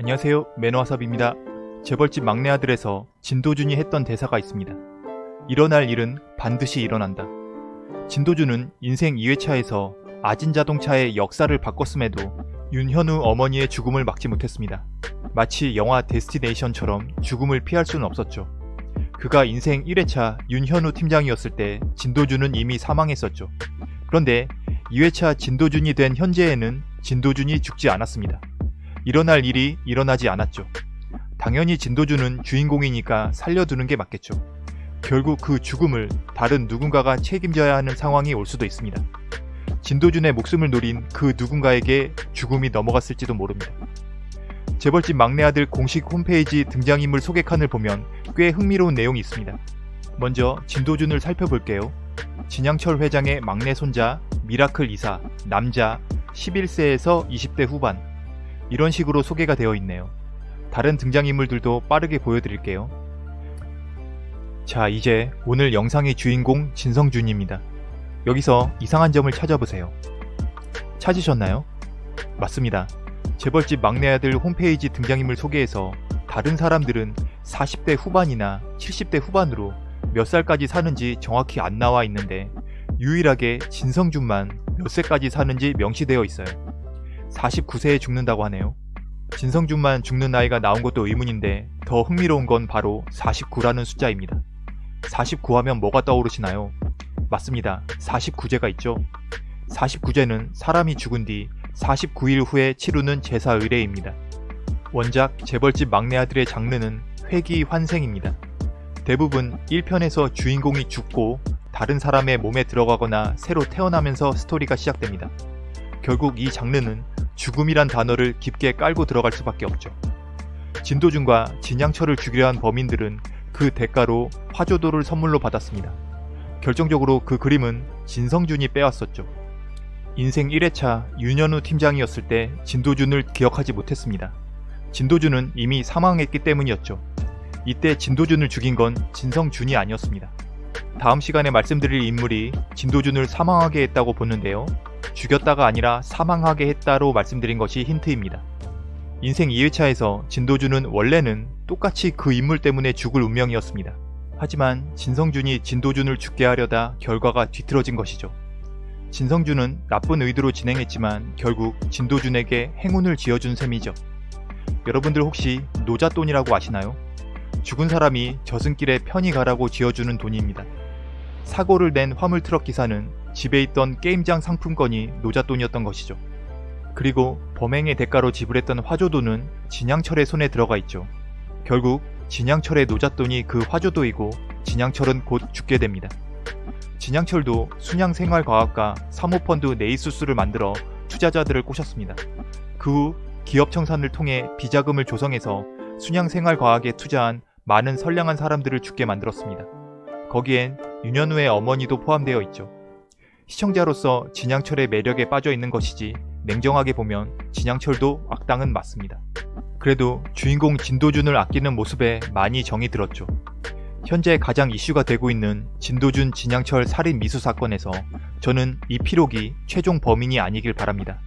안녕하세요 매너와삽입니다. 재벌집 막내 아들에서 진도준이 했던 대사가 있습니다. 일어날 일은 반드시 일어난다. 진도준은 인생 2회차에서 아진 자동차의 역사를 바꿨음에도 윤현우 어머니의 죽음을 막지 못했습니다. 마치 영화 데스티네이션처럼 죽음을 피할 수는 없었죠. 그가 인생 1회차 윤현우 팀장이었을 때 진도준은 이미 사망했었죠. 그런데 2회차 진도준이 된 현재에는 진도준이 죽지 않았습니다. 일어날 일이 일어나지 않았죠. 당연히 진도준은 주인공이니까 살려두는 게 맞겠죠. 결국 그 죽음을 다른 누군가가 책임져야 하는 상황이 올 수도 있습니다. 진도준의 목숨을 노린 그 누군가에게 죽음이 넘어갔을지도 모릅니다. 재벌집 막내 아들 공식 홈페이지 등장인물 소개 칸을 보면 꽤 흥미로운 내용이 있습니다. 먼저 진도준을 살펴볼게요. 진양철 회장의 막내 손자, 미라클 이사, 남자, 11세에서 20대 후반 이런 식으로 소개가 되어 있네요. 다른 등장인물들도 빠르게 보여드릴게요. 자 이제 오늘 영상의 주인공 진성준입니다. 여기서 이상한 점을 찾아보세요. 찾으셨나요? 맞습니다. 재벌집 막내 아들 홈페이지 등장인물 소개에서 다른 사람들은 40대 후반이나 70대 후반으로 몇 살까지 사는지 정확히 안 나와 있는데 유일하게 진성준만 몇 세까지 사는지 명시되어 있어요. 49세에 죽는다고 하네요. 진성준만 죽는 나이가 나온 것도 의문인데 더 흥미로운 건 바로 49라는 숫자입니다. 49하면 뭐가 떠오르시나요? 맞습니다. 49제가 있죠. 49제는 사람이 죽은 뒤 49일 후에 치르는 제사 의례입니다. 원작 재벌집 막내 아들의 장르는 회기 환생입니다. 대부분 1편에서 주인공이 죽고 다른 사람의 몸에 들어가거나 새로 태어나면서 스토리가 시작됩니다. 결국 이 장르는 죽음이란 단어를 깊게 깔고 들어갈 수밖에 없죠. 진도준과 진양철을 죽이려 한 범인들은 그 대가로 화조도를 선물로 받았습니다. 결정적으로 그 그림은 진성준이 빼왔었죠. 인생 1회차 윤현우 팀장이었을 때 진도준을 기억하지 못했습니다. 진도준은 이미 사망했기 때문이었죠. 이때 진도준을 죽인 건 진성준이 아니었습니다. 다음 시간에 말씀드릴 인물이 진도준을 사망하게 했다고 보는데요. 죽였다가 아니라 사망하게 했다로 말씀드린 것이 힌트입니다. 인생 2회차에서 진도준은 원래는 똑같이 그 인물 때문에 죽을 운명이었습니다. 하지만 진성준이 진도준을 죽게 하려다 결과가 뒤틀어진 것이죠. 진성준은 나쁜 의도로 진행했지만 결국 진도준에게 행운을 지어준 셈이죠. 여러분들 혹시 노잣돈이라고 아시나요? 죽은 사람이 저승길에 편히 가라고 지어주는 돈입니다. 사고를 낸 화물트럭 기사는 집에 있던 게임장 상품권이 노잣돈이었던 것이죠. 그리고 범행의 대가로 지불했던 화조도는 진양철의 손에 들어가 있죠. 결국 진양철의 노잣돈이 그 화조도이고 진양철은 곧 죽게 됩니다. 진양철도 순양생활과학과 사모펀드 네이수스를 만들어 투자자들을 꼬셨습니다. 그 후 기업 청산을 통해 비자금을 조성해서 순양생활과학에 투자한 많은 선량한 사람들을 죽게 만들었습니다. 거기엔 윤현우의 어머니도 포함되어 있죠. 시청자로서 진양철의 매력에 빠져 있는 것이지 냉정하게 보면 진양철도 악당은 맞습니다. 그래도 주인공 진도준을 아끼는 모습에 많이 정이 들었죠. 현재 가장 이슈가 되고 있는 진도준 진양철 살인 미수 사건에서 저는 이 피록이 최종 범인이 아니길 바랍니다.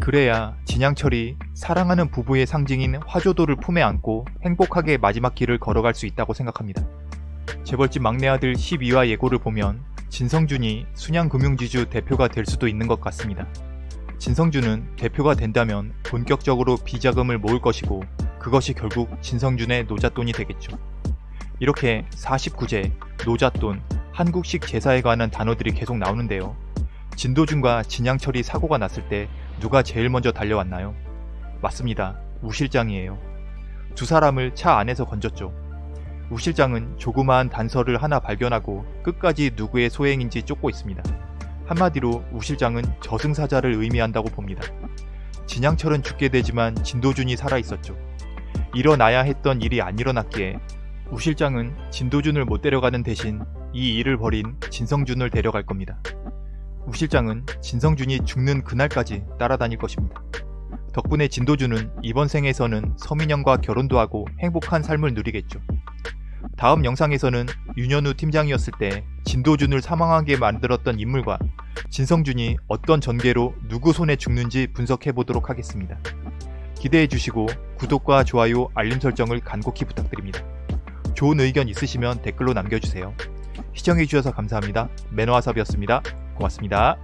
그래야 진양철이 사랑하는 부부의 상징인 화조도를 품에 안고 행복하게 마지막 길을 걸어갈 수 있다고 생각합니다. 재벌집 막내 아들 12화 예고를 보면 진성준이 순양금융지주 대표가 될 수도 있는 것 같습니다. 진성준은 대표가 된다면 본격적으로 비자금을 모을 것이고 그것이 결국 진성준의 노잣돈이 되겠죠. 이렇게 49제, 노잣돈, 한국식 제사에 관한 단어들이 계속 나오는데요. 진도준과 진양철이 사고가 났을 때 누가 제일 먼저 달려왔나요? 맞습니다. 우 실장이에요. 두 사람을 차 안에서 건졌죠. 우 실장은 조그마한 단서를 하나 발견하고 끝까지 누구의 소행인지 쫓고 있습니다. 한마디로 우 실장은 저승사자를 의미한다고 봅니다. 진양철은 죽게 되지만 진도준이 살아있었죠. 일어나야 했던 일이 안 일어났기에 우 실장은 진도준을 못 데려가는 대신 이 일을 벌인 진성준을 데려갈 겁니다. 우 실장은 진성준이 죽는 그날까지 따라다닐 것입니다. 덕분에 진도준은 이번 생에서는 서민영과 결혼도 하고 행복한 삶을 누리겠죠. 다음 영상에서는 윤현우 팀장이었을 때 진도준을 사망하게 만들었던 인물과 진성준이 어떤 전개로 누구 손에 죽는지 분석해 보도록 하겠습니다. 기대해 주시고 구독과 좋아요, 알림 설정을 간곡히 부탁드립니다. 좋은 의견 있으시면 댓글로 남겨주세요. 시청해주셔서 감사합니다. 매너와섭이었습니다. 고맙습니다.